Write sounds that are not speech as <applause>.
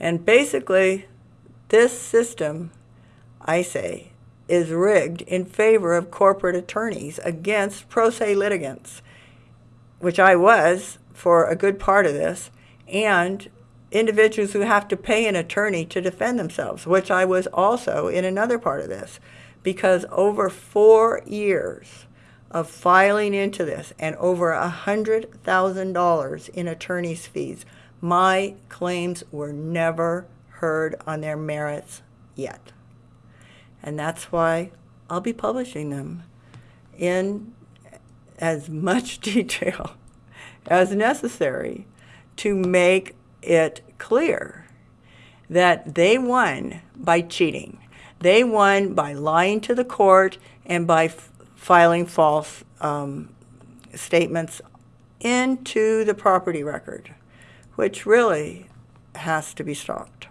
And basically, this system, I say, is rigged in favor of corporate attorneys against pro se litigants, which I was for a good part of this, and individuals who have to pay an attorney to defend themselves, which I was also in another part of this, because over four years of filing into this and over a hundred thousand dollars in attorney's fees, my claims were never heard on their merits yet. And that's why I'll be publishing them in as much <laughs> detail as necessary to make it clear that they won by cheating. They won by lying to the court and by filing false um, statements into the property record, which really has to be stopped.